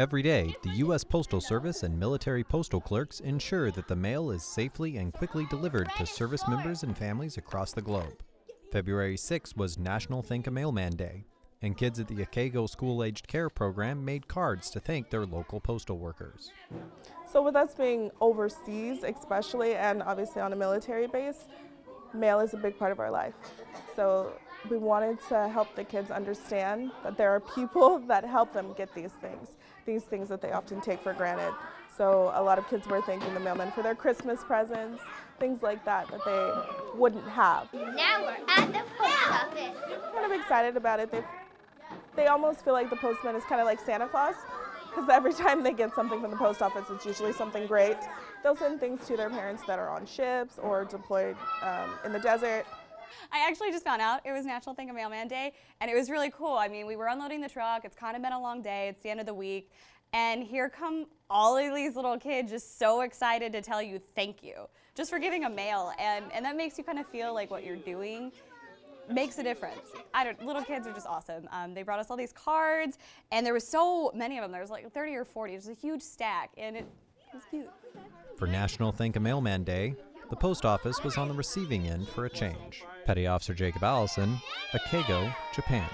Every day, the U.S. Postal Service and military postal clerks ensure that the mail is safely and quickly delivered to service members and families across the globe. February 6 was National Thank a Mailman Day, and kids at the Akago School Aged Care program made cards to thank their local postal workers. So with us being overseas especially and obviously on a military base, mail is a big part of our life. So we wanted to help the kids understand that there are people that help them get these things, these things that they often take for granted. So a lot of kids were thanking the mailman for their Christmas presents, things like that that they wouldn't have. Now we're at the post office. Kind of excited about it. They, they almost feel like the postman is kind of like Santa Claus because every time they get something from the post office, it's usually something great. They'll send things to their parents that are on ships or deployed um, in the desert. I actually just found out it was National Thank a Mailman Day, and it was really cool. I mean, we were unloading the truck. It's kind of been a long day. It's the end of the week. And here come all of these little kids just so excited to tell you thank you just for giving a mail. And, and that makes you kind of feel like what you're doing makes a difference. I don't, little kids are just awesome. Um, they brought us all these cards, and there was so many of them. There was like 30 or 40. It was a huge stack, and it was cute. For National Thank a Mailman Day, the post office was on the receiving end for a change. Petty Officer Jacob Allison, Akago, Japan.